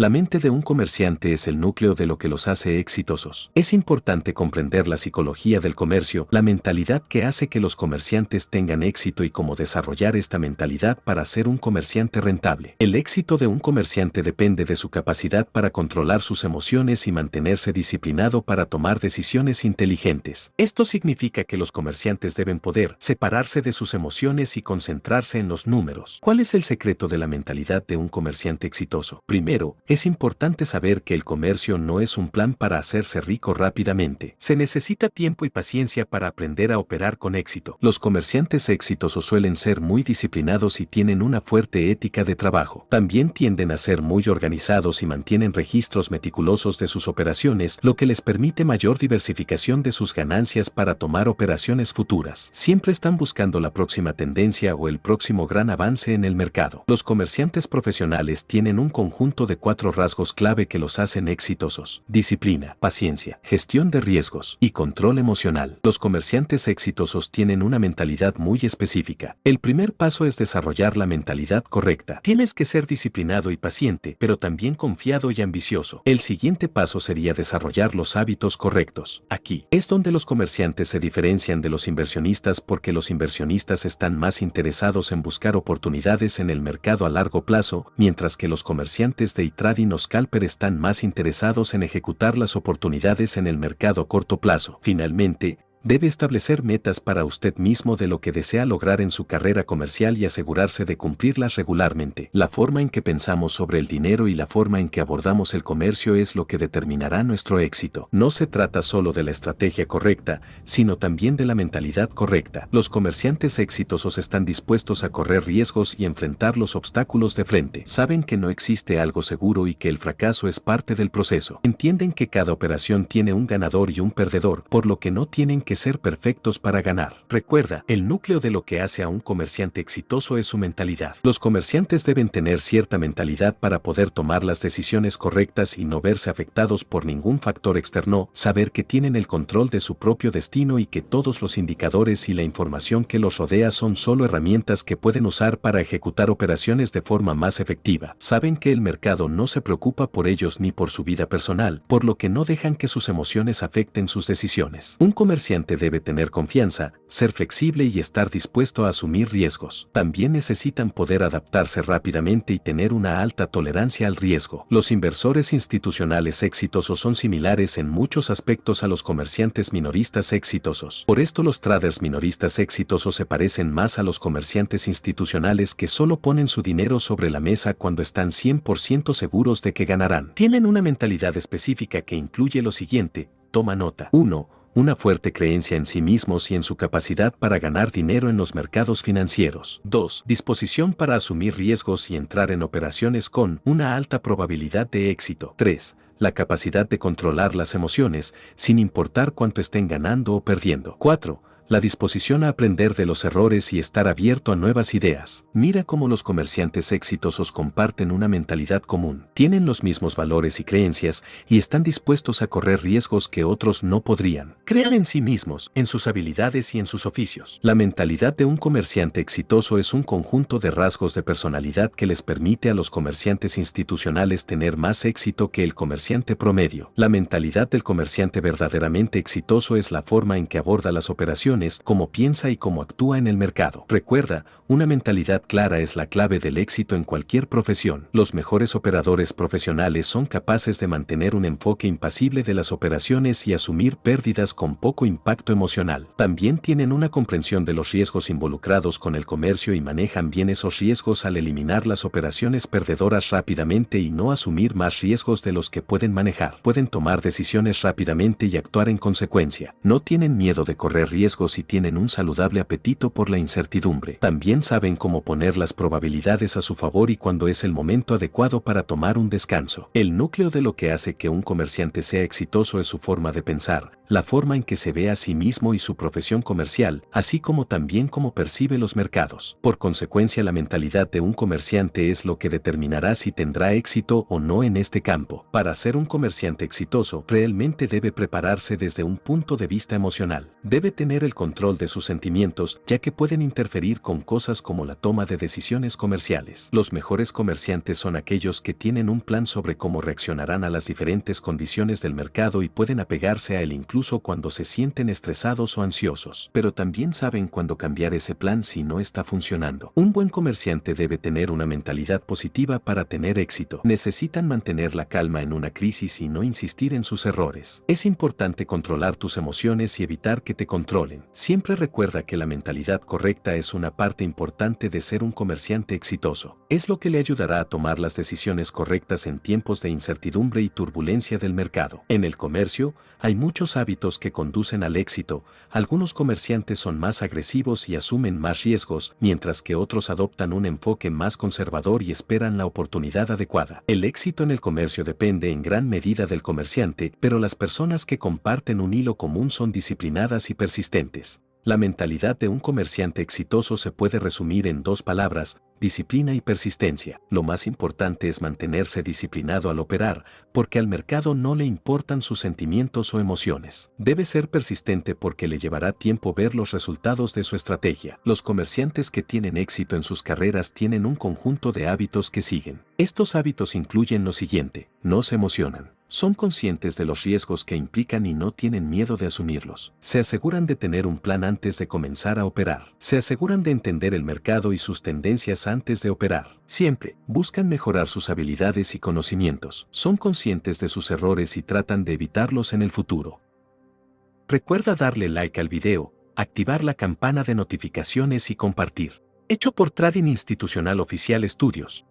La mente de un comerciante es el núcleo de lo que los hace exitosos. Es importante comprender la psicología del comercio, la mentalidad que hace que los comerciantes tengan éxito y cómo desarrollar esta mentalidad para ser un comerciante rentable. El éxito de un comerciante depende de su capacidad para controlar sus emociones y mantenerse disciplinado para tomar decisiones inteligentes. Esto significa que los comerciantes deben poder separarse de sus emociones y concentrarse en los números. ¿Cuál es el secreto de la mentalidad de un comerciante exitoso? Primero, es importante saber que el comercio no es un plan para hacerse rico rápidamente. Se necesita tiempo y paciencia para aprender a operar con éxito. Los comerciantes exitosos suelen ser muy disciplinados y tienen una fuerte ética de trabajo. También tienden a ser muy organizados y mantienen registros meticulosos de sus operaciones, lo que les permite mayor diversificación de sus ganancias para tomar operaciones futuras. Siempre están buscando la próxima tendencia o el próximo gran avance en el mercado. Los comerciantes profesionales tienen un conjunto de cuatro rasgos clave que los hacen exitosos. Disciplina, paciencia, gestión de riesgos y control emocional. Los comerciantes exitosos tienen una mentalidad muy específica. El primer paso es desarrollar la mentalidad correcta. Tienes que ser disciplinado y paciente, pero también confiado y ambicioso. El siguiente paso sería desarrollar los hábitos correctos. Aquí es donde los comerciantes se diferencian de los inversionistas porque los inversionistas están más interesados en buscar oportunidades en el mercado a largo plazo, mientras que los comerciantes de o scalper están más interesados en ejecutar las oportunidades en el mercado a corto plazo. Finalmente, Debe establecer metas para usted mismo de lo que desea lograr en su carrera comercial y asegurarse de cumplirlas regularmente. La forma en que pensamos sobre el dinero y la forma en que abordamos el comercio es lo que determinará nuestro éxito. No se trata solo de la estrategia correcta, sino también de la mentalidad correcta. Los comerciantes exitosos están dispuestos a correr riesgos y enfrentar los obstáculos de frente. Saben que no existe algo seguro y que el fracaso es parte del proceso. Entienden que cada operación tiene un ganador y un perdedor, por lo que no tienen que que ser perfectos para ganar. Recuerda, el núcleo de lo que hace a un comerciante exitoso es su mentalidad. Los comerciantes deben tener cierta mentalidad para poder tomar las decisiones correctas y no verse afectados por ningún factor externo, saber que tienen el control de su propio destino y que todos los indicadores y la información que los rodea son solo herramientas que pueden usar para ejecutar operaciones de forma más efectiva. Saben que el mercado no se preocupa por ellos ni por su vida personal, por lo que no dejan que sus emociones afecten sus decisiones. Un comerciante debe tener confianza, ser flexible y estar dispuesto a asumir riesgos. También necesitan poder adaptarse rápidamente y tener una alta tolerancia al riesgo. Los inversores institucionales exitosos son similares en muchos aspectos a los comerciantes minoristas exitosos. Por esto los traders minoristas exitosos se parecen más a los comerciantes institucionales que solo ponen su dinero sobre la mesa cuando están 100% seguros de que ganarán. Tienen una mentalidad específica que incluye lo siguiente, toma nota. 1 una fuerte creencia en sí mismos y en su capacidad para ganar dinero en los mercados financieros. 2. Disposición para asumir riesgos y entrar en operaciones con una alta probabilidad de éxito. 3. La capacidad de controlar las emociones, sin importar cuánto estén ganando o perdiendo. 4 la disposición a aprender de los errores y estar abierto a nuevas ideas. Mira cómo los comerciantes exitosos comparten una mentalidad común, tienen los mismos valores y creencias y están dispuestos a correr riesgos que otros no podrían. Crean en sí mismos, en sus habilidades y en sus oficios. La mentalidad de un comerciante exitoso es un conjunto de rasgos de personalidad que les permite a los comerciantes institucionales tener más éxito que el comerciante promedio. La mentalidad del comerciante verdaderamente exitoso es la forma en que aborda las operaciones cómo piensa y cómo actúa en el mercado. Recuerda, una mentalidad clara es la clave del éxito en cualquier profesión. Los mejores operadores profesionales son capaces de mantener un enfoque impasible de las operaciones y asumir pérdidas con poco impacto emocional. También tienen una comprensión de los riesgos involucrados con el comercio y manejan bien esos riesgos al eliminar las operaciones perdedoras rápidamente y no asumir más riesgos de los que pueden manejar. Pueden tomar decisiones rápidamente y actuar en consecuencia. No tienen miedo de correr riesgos y tienen un saludable apetito por la incertidumbre. También saben cómo poner las probabilidades a su favor y cuando es el momento adecuado para tomar un descanso. El núcleo de lo que hace que un comerciante sea exitoso es su forma de pensar, la forma en que se ve a sí mismo y su profesión comercial, así como también cómo percibe los mercados. Por consecuencia, la mentalidad de un comerciante es lo que determinará si tendrá éxito o no en este campo. Para ser un comerciante exitoso, realmente debe prepararse desde un punto de vista emocional. Debe tener el control de sus sentimientos, ya que pueden interferir con cosas como la toma de decisiones comerciales. Los mejores comerciantes son aquellos que tienen un plan sobre cómo reaccionarán a las diferentes condiciones del mercado y pueden apegarse a él incluso cuando se sienten estresados o ansiosos. Pero también saben cuándo cambiar ese plan si no está funcionando. Un buen comerciante debe tener una mentalidad positiva para tener éxito. Necesitan mantener la calma en una crisis y no insistir en sus errores. Es importante controlar tus emociones y evitar que te controlen. Siempre recuerda que la mentalidad correcta es una parte importante de ser un comerciante exitoso. Es lo que le ayudará a tomar las decisiones correctas en tiempos de incertidumbre y turbulencia del mercado. En el comercio, hay muchos hábitos que conducen al éxito. Algunos comerciantes son más agresivos y asumen más riesgos, mientras que otros adoptan un enfoque más conservador y esperan la oportunidad adecuada. El éxito en el comercio depende en gran medida del comerciante, pero las personas que comparten un hilo común son disciplinadas y persistentes. La mentalidad de un comerciante exitoso se puede resumir en dos palabras, disciplina y persistencia. Lo más importante es mantenerse disciplinado al operar, porque al mercado no le importan sus sentimientos o emociones. Debe ser persistente porque le llevará tiempo ver los resultados de su estrategia. Los comerciantes que tienen éxito en sus carreras tienen un conjunto de hábitos que siguen. Estos hábitos incluyen lo siguiente, no se emocionan. Son conscientes de los riesgos que implican y no tienen miedo de asumirlos. Se aseguran de tener un plan antes de comenzar a operar. Se aseguran de entender el mercado y sus tendencias antes de operar. Siempre buscan mejorar sus habilidades y conocimientos. Son conscientes de sus errores y tratan de evitarlos en el futuro. Recuerda darle like al video, activar la campana de notificaciones y compartir. Hecho por Trading Institucional Oficial Estudios.